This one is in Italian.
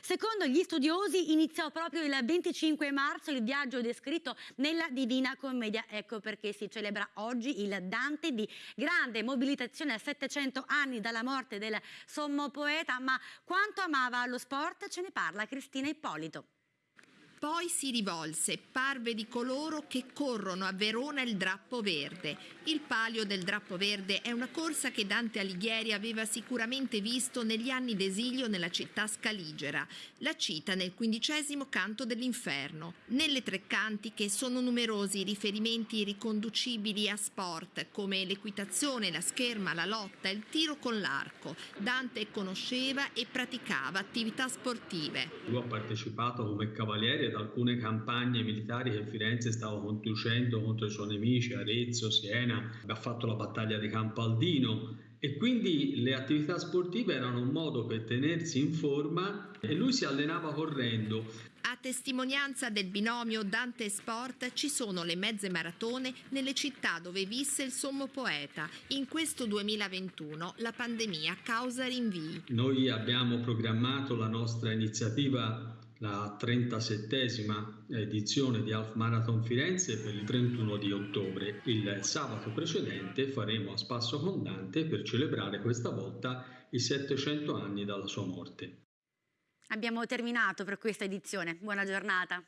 Secondo gli studiosi iniziò proprio il 25 marzo il viaggio descritto nella Divina Commedia, ecco perché si celebra oggi il Dante di grande mobilitazione a 700 anni dalla morte del sommo poeta, ma quanto amava lo sport ce ne parla Cristina Ippolito. Poi si rivolse, parve di coloro che corrono a Verona il drappo verde. Il palio del drappo verde è una corsa che Dante Alighieri aveva sicuramente visto negli anni d'esilio nella città scaligera. La cita nel quindicesimo canto dell'inferno. Nelle tre cantiche sono numerosi i riferimenti riconducibili a sport come l'equitazione, la scherma, la lotta, il tiro con l'arco. Dante conosceva e praticava attività sportive. Lui ha partecipato come cavaliere ad alcune campagne militari che Firenze stava conducendo contro i suoi nemici, Arezzo, Siena, ha fatto la battaglia di Campaldino e quindi le attività sportive erano un modo per tenersi in forma e lui si allenava correndo. A testimonianza del binomio Dante Sport ci sono le mezze maratone nelle città dove visse il sommo poeta. In questo 2021 la pandemia causa rinvii. Noi abbiamo programmato la nostra iniziativa la 37esima edizione di Half Marathon Firenze per il 31 di ottobre. Il sabato precedente faremo a Spasso con Dante per celebrare questa volta i 700 anni dalla sua morte. Abbiamo terminato per questa edizione. Buona giornata.